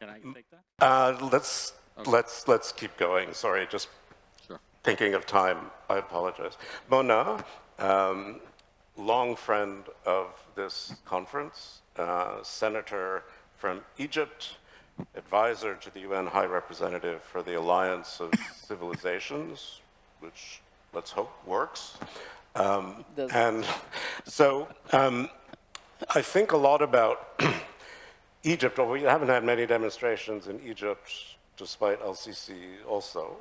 Can I take that? Uh, let's, let's, let's keep going. Sorry, just Sure. thinking of time. I apologize. Mona, um, long friend of this conference, uh, senator from Egypt, advisor to the UN High Representative for the Alliance of Civilizations, which let's hope works. Um, and so um, I think a lot about Egypt. We haven't had many demonstrations in Egypt, despite LCC also.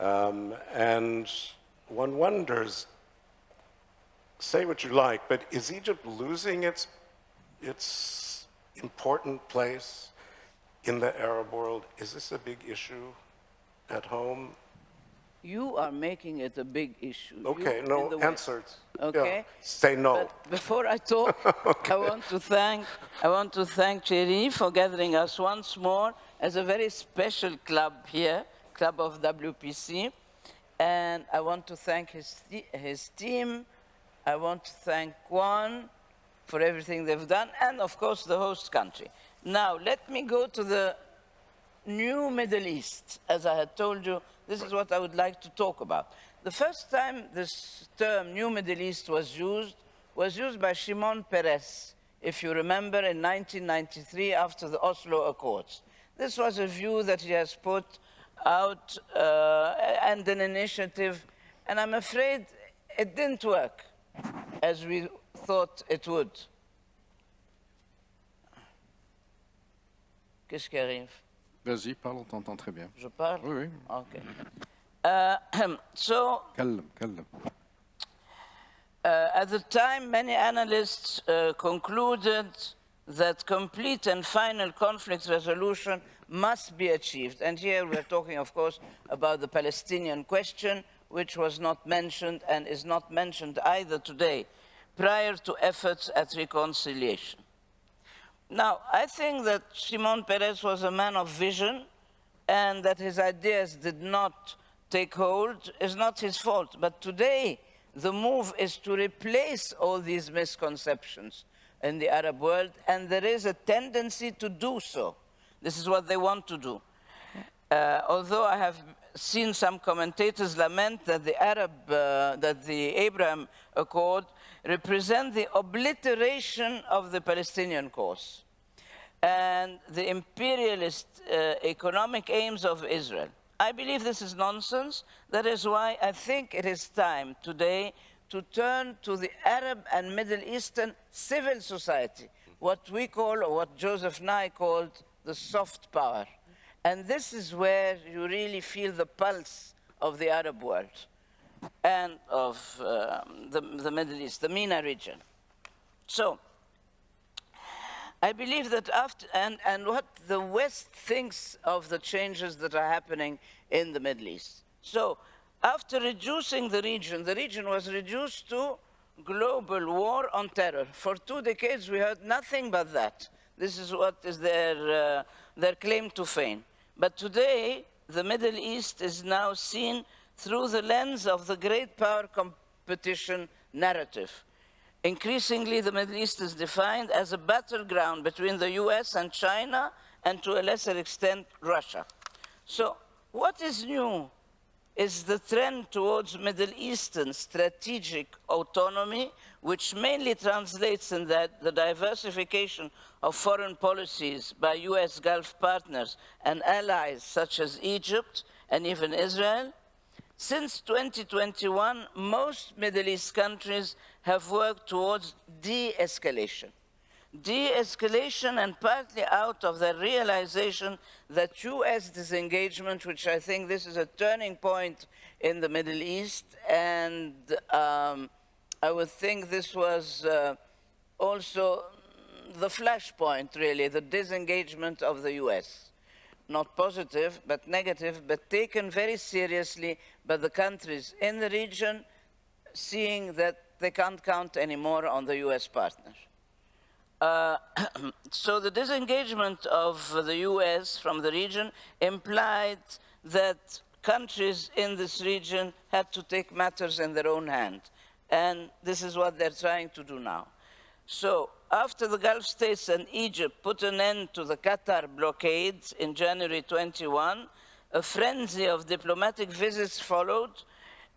Um, and one wonders, say what you like, but is Egypt losing its, its important place in the Arab world? Is this a big issue at home? You are making it a big issue. Okay, in no, the West. answer. Yeah, Okay. Say no. But before I talk, I want to thank I want to thank Thierry for gathering us once more as a very special club here, club of WPC, and I want to thank his his team. I want to thank Kwan for everything they've done, and of course the host country. Now let me go to the new Middle East. As I had told you, this is what I would like to talk about. The first time this term, New Middle East, was used was used by Shimon Peres, if you remember, in 1993 after the Oslo Accords. This was a view that he has put out uh, and an initiative, and I'm afraid it didn't work as we thought it would. Qu'est-ce qui arrive Vas-y, parle, on t'entend très bien. Je parle Oui, oui. Okay. Uh, so, Calme, calme. uh, at the time, many analysts uh, concluded that complete and final conflict resolution must be achieved. And here we're talking, of course, about the Palestinian question, which was not mentioned and is not mentioned either today, prior to efforts at reconciliation. Now, I think that Simon Peres was a man of vision and that his ideas did not take hold is not his fault. But today, the move is to replace all these misconceptions in the Arab world, and there is a tendency to do so. This is what they want to do. Uh, although I have seen some commentators lament that the Arab, uh, that the Abraham Accord represent the obliteration of the Palestinian cause and the imperialist uh, economic aims of Israel. I believe this is nonsense. That is why I think it is time today to turn to the Arab and Middle Eastern civil society, what we call, or what Joseph Nye called, the soft power. And this is where you really feel the pulse of the Arab world and of um, the, the Middle East, the MENA region. So, I believe that after, and, and what the West thinks of the changes that are happening in the Middle East. So, after reducing the region, the region was reduced to global war on terror. For two decades, we heard nothing but that. This is what is their, uh, their claim to fame. But today, the Middle East is now seen through the lens of the great power competition narrative. Increasingly, the Middle East is defined as a battleground between the US and China, and to a lesser extent, Russia. So, what is new is the trend towards Middle Eastern strategic autonomy, which mainly translates in that the diversification of foreign policies by US Gulf partners and allies such as Egypt and even Israel, since 2021, most Middle East countries have worked towards de-escalation. De-escalation and partly out of the realization that US disengagement, which I think this is a turning point in the Middle East, and um, I would think this was uh, also the flashpoint, really, the disengagement of the US not positive, but negative, but taken very seriously by the countries in the region, seeing that they can't count anymore on the US partner. Uh, so the disengagement of the US from the region implied that countries in this region had to take matters in their own hand. And this is what they're trying to do now. So after the Gulf states and Egypt put an end to the Qatar blockade in January 21, a frenzy of diplomatic visits followed,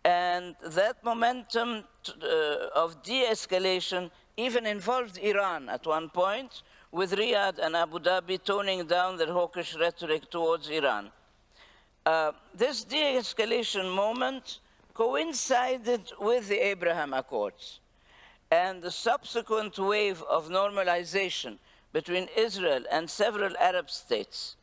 and that momentum uh, of de-escalation even involved Iran at one point, with Riyadh and Abu Dhabi toning down their hawkish rhetoric towards Iran. Uh, this de-escalation moment coincided with the Abraham Accords and the subsequent wave of normalization between Israel and several Arab states.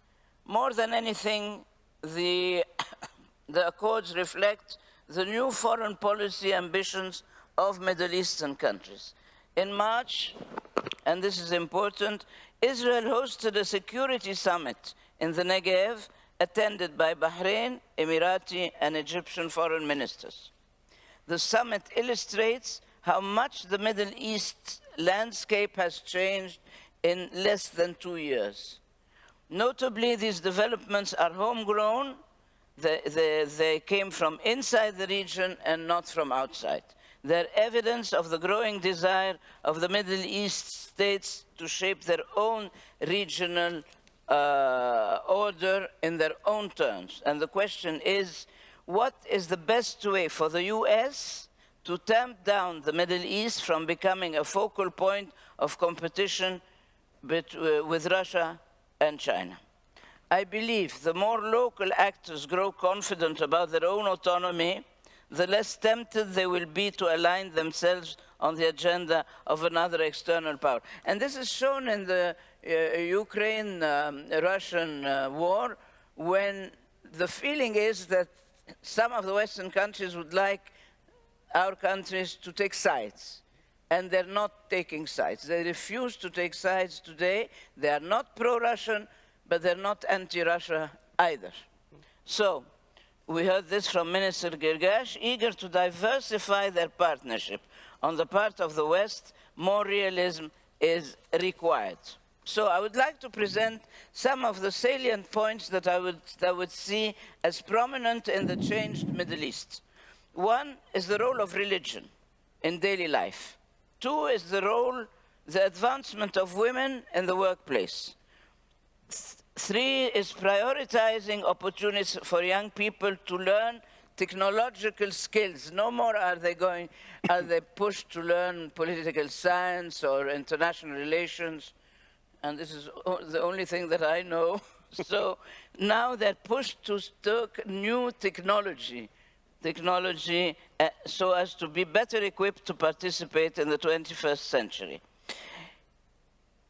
More than anything, the, the Accords reflect the new foreign policy ambitions of Middle Eastern countries. In March, and this is important, Israel hosted a security summit in the Negev attended by Bahrain, Emirati, and Egyptian foreign ministers. The summit illustrates how much the Middle East landscape has changed in less than two years. Notably, these developments are homegrown. They, they, they came from inside the region and not from outside. They're evidence of the growing desire of the Middle East states to shape their own regional uh, order in their own terms. And the question is, what is the best way for the US to tamp down the Middle East from becoming a focal point of competition uh, with Russia and China? I believe the more local actors grow confident about their own autonomy, the less tempted they will be to align themselves on the agenda of another external power. And this is shown in the uh, Ukraine-Russian uh, war, when the feeling is that some of the Western countries would like our countries to take sides. And they're not taking sides. They refuse to take sides today. They are not pro-Russian, but they're not anti-Russia either. So, we heard this from Minister Gargash, eager to diversify their partnership. On the part of the West, more realism is required. So I would like to present some of the salient points that I would, that I would see as prominent in the changed Middle East. One is the role of religion in daily life. Two is the role, the advancement of women in the workplace. Th- Three is prioritizing opportunities for young people to learn technological skills. No more are they going, are they pushed to learn political science or international relations. And this is the only thing that I know. so now they're pushed to new technology, technology uh, so as to be better equipped to participate in the 21st century.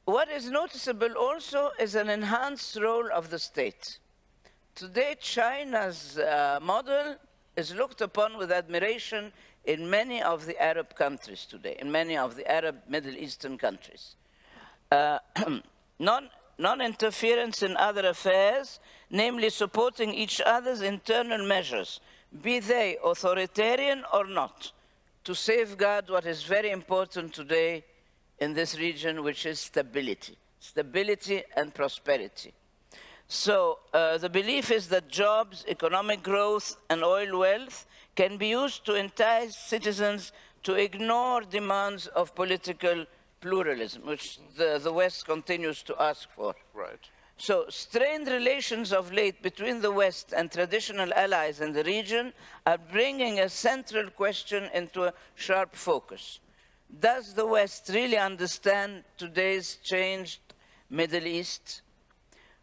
What is noticeable also is an enhanced role of the state. Today, China's uh, model is looked upon with admiration in many of the Arab countries today, in many of the Arab Middle Eastern countries. Uh, non, non-interference in other affairs, namely supporting each other's internal measures, be they authoritarian or not, to safeguard what is very important today in this region, which is stability. Stability and prosperity. So uh, the belief is that jobs, economic growth, and oil wealth can be used to entice citizens to ignore demands of political pluralism, which the, the West continues to ask for. Right. So, strained relations of late between the West and traditional allies in the region are bringing a central question into a sharp focus. Does the West really understand today's changed Middle East?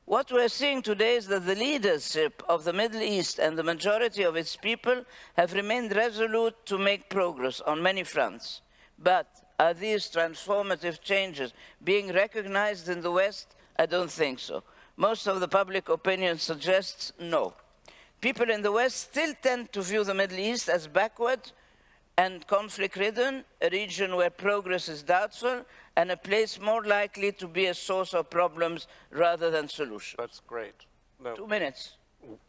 What we're seeing today is that the leadership of the Middle East and the majority of its people have remained resolute to make progress on many fronts. But are these transformative changes being recognized in the West? I don't think so. Most of the public opinion suggests no. People in the West still tend to view the Middle East as backward and conflict ridden, a region where progress is doubtful, and a place more likely to be a source of problems rather than solutions. That's great. No, Two minutes.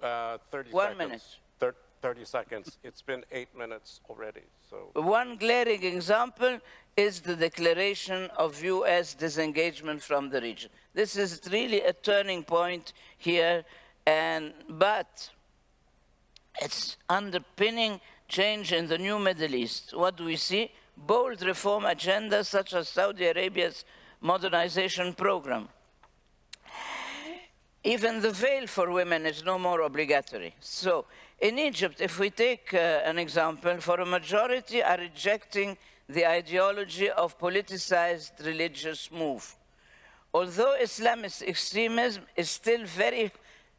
uh, 30 One seconds. minute. Thir- 30 seconds. It's been eight minutes already, so. One glaring example is the declaration of US disengagement from the region. This is really a turning point here, and, but it's underpinning change in the new Middle East. What do we see? bold reform agendas such as Saudi Arabia's modernization program. Even the veil for women is no more obligatory. So in Egypt, if we take uh, an example, for a majority are rejecting the ideology of politicized religious move. Although Islamist extremism is still very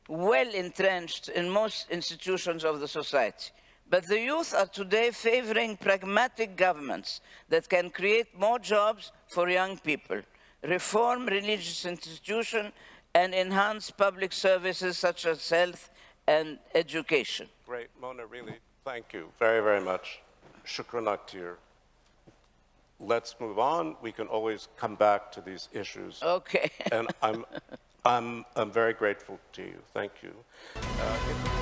well entrenched in most institutions of the society, but the youth are today favoring pragmatic governments that can create more jobs for young people, reform religious institutions, and enhance public services such as health and education. Great, Mona, really, thank you very, very much. Shukran Akhtir. Let's move on. We can always come back to these issues. Okay. And I'm, I'm, I'm very grateful to you. Thank you. Uh,